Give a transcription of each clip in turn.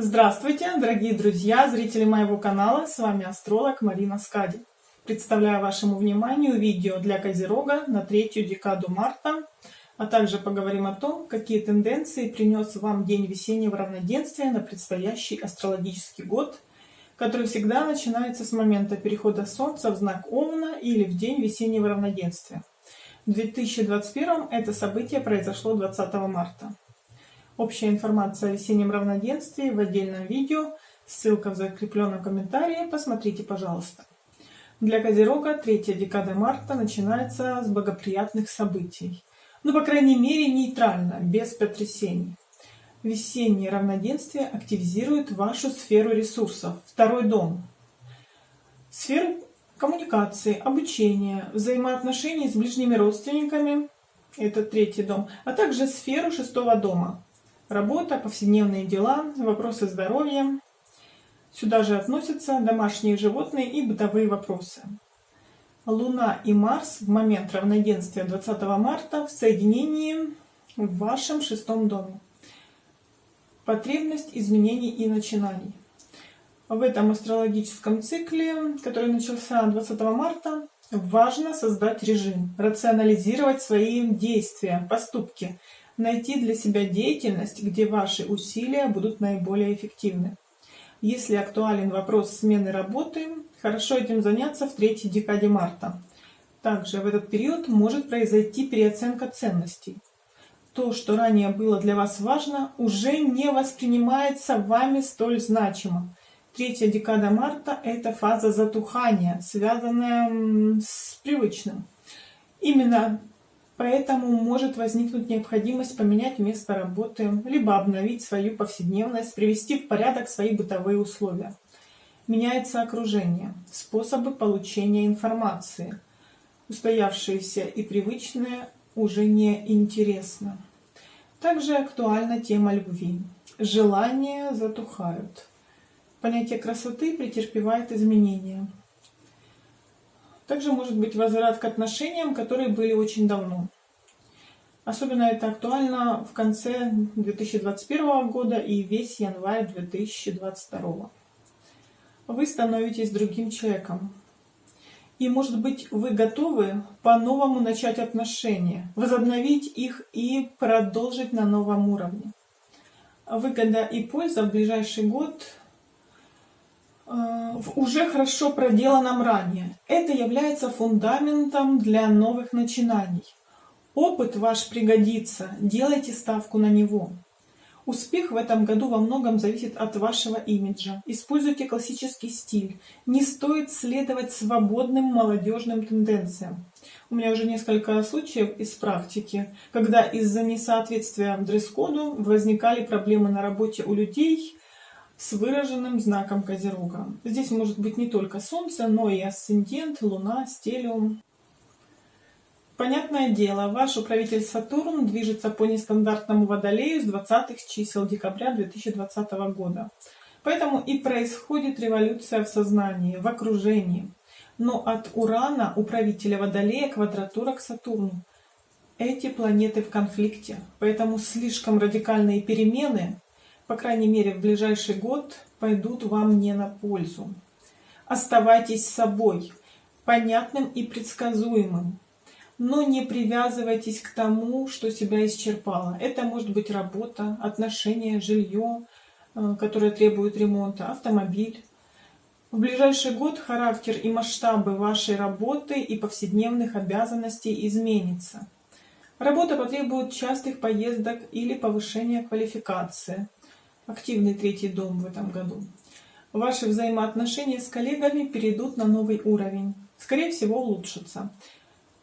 Здравствуйте, дорогие друзья, зрители моего канала, с вами астролог Марина Скади. Представляю вашему вниманию видео для Козерога на третью декаду марта, а также поговорим о том, какие тенденции принес вам день весеннего равноденствия на предстоящий астрологический год, который всегда начинается с момента перехода Солнца в знак Овна или в день весеннего равноденствия. В 2021 это событие произошло 20 марта. Общая информация о весеннем равноденствии в отдельном видео, ссылка в закрепленном комментарии, посмотрите, пожалуйста. Для Козерога третья декада марта начинается с благоприятных событий. Ну, по крайней мере, нейтрально, без потрясений. Весеннее равноденствие активизирует вашу сферу ресурсов, второй дом. Сферу коммуникации, обучения, взаимоотношений с ближними родственниками, это третий дом, а также сферу шестого дома, Работа, повседневные дела, вопросы здоровья. Сюда же относятся домашние животные и бытовые вопросы. Луна и Марс в момент равноденствия 20 марта в соединении в вашем шестом доме. Потребность изменений и начинаний. В этом астрологическом цикле, который начался 20 марта, важно создать режим, рационализировать свои действия, поступки, найти для себя деятельность, где ваши усилия будут наиболее эффективны. Если актуален вопрос смены работы, хорошо этим заняться в третьей декаде марта. Также в этот период может произойти переоценка ценностей. То, что ранее было для вас важно, уже не воспринимается вами столь значимо. Третья декада марта – это фаза затухания, связанная с привычным. Именно Поэтому может возникнуть необходимость поменять место работы, либо обновить свою повседневность, привести в порядок свои бытовые условия. Меняется окружение, способы получения информации. Устоявшиеся и привычные уже не интересно. Также актуальна тема любви. Желания затухают. Понятие красоты претерпевает изменения. Также может быть возврат к отношениям, которые были очень давно. Особенно это актуально в конце 2021 года и весь январь 2022. Вы становитесь другим человеком. И, может быть, вы готовы по-новому начать отношения, возобновить их и продолжить на новом уровне. Выгода и польза в ближайший год в уже хорошо проделанном ранее. Это является фундаментом для новых начинаний. Опыт ваш пригодится, делайте ставку на него. Успех в этом году во многом зависит от вашего имиджа. Используйте классический стиль. Не стоит следовать свободным молодежным тенденциям. У меня уже несколько случаев из практики, когда из-за несоответствия дресс-коду возникали проблемы на работе у людей, с выраженным знаком Козерога. Здесь может быть не только Солнце, но и асцендент, Луна, стелиум. Понятное дело, ваш управитель Сатурн движется по нестандартному водолею с 20 чисел декабря 2020 года. Поэтому и происходит революция в сознании, в окружении. Но от Урана, управителя Водолея, квадратура к Сатурну. Эти планеты в конфликте, поэтому слишком радикальные перемены по крайней мере в ближайший год, пойдут вам не на пользу. Оставайтесь собой, понятным и предсказуемым, но не привязывайтесь к тому, что себя исчерпало. Это может быть работа, отношения, жилье, э, которое требует ремонта, автомобиль. В ближайший год характер и масштабы вашей работы и повседневных обязанностей изменится. Работа потребует частых поездок или повышения квалификации активный третий дом в этом году. Ваши взаимоотношения с коллегами перейдут на новый уровень. Скорее всего, улучшатся.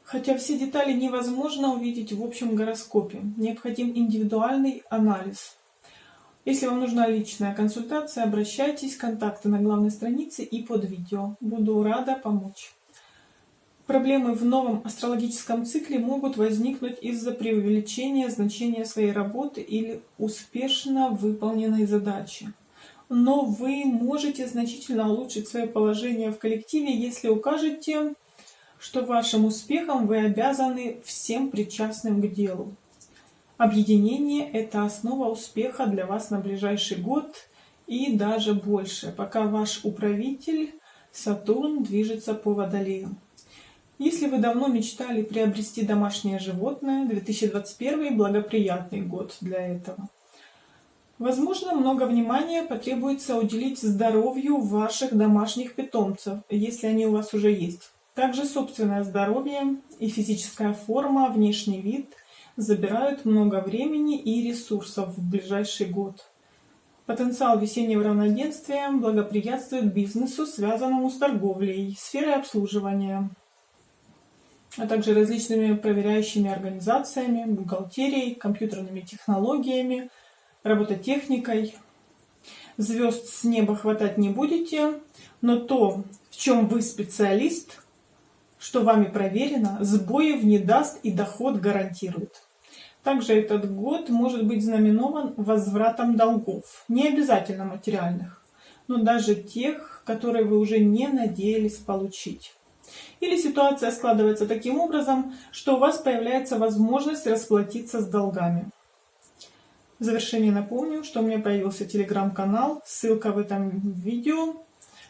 Хотя все детали невозможно увидеть в общем гороскопе. Необходим индивидуальный анализ. Если вам нужна личная консультация, обращайтесь, контакты на главной странице и под видео. Буду рада помочь. Проблемы в новом астрологическом цикле могут возникнуть из-за преувеличения значения своей работы или успешно выполненной задачи. Но вы можете значительно улучшить свое положение в коллективе, если укажете, что вашим успехом вы обязаны всем причастным к делу. Объединение – это основа успеха для вас на ближайший год и даже больше, пока ваш управитель Сатурн движется по Водолею. Если вы давно мечтали приобрести домашнее животное, 2021 благоприятный год для этого. Возможно, много внимания потребуется уделить здоровью ваших домашних питомцев, если они у вас уже есть. Также собственное здоровье и физическая форма, внешний вид забирают много времени и ресурсов в ближайший год. Потенциал весеннего равноденствия благоприятствует бизнесу, связанному с торговлей, сферой обслуживания, а также различными проверяющими организациями, бухгалтерией, компьютерными технологиями, робототехникой. Звезд с неба хватать не будете, но то, в чем вы специалист, что вами проверено, сбоев не даст и доход гарантирует. Также этот год может быть знаменован возвратом долгов, не обязательно материальных, но даже тех, которые вы уже не надеялись получить. Или ситуация складывается таким образом, что у вас появляется возможность расплатиться с долгами. В завершение напомню, что у меня появился телеграм-канал, ссылка в этом видео,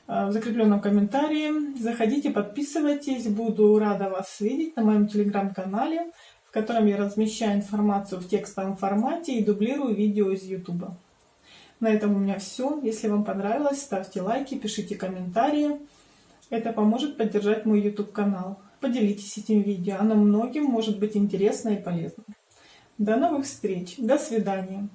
э, в закрепленном комментарии. Заходите, подписывайтесь, буду рада вас видеть на моем телеграм-канале, в котором я размещаю информацию в текстовом формате и дублирую видео из YouTube. На этом у меня все. Если вам понравилось, ставьте лайки, пишите комментарии. Это поможет поддержать мой YouTube канал. Поделитесь этим видео, оно многим может быть интересно и полезно. До новых встреч, до свидания.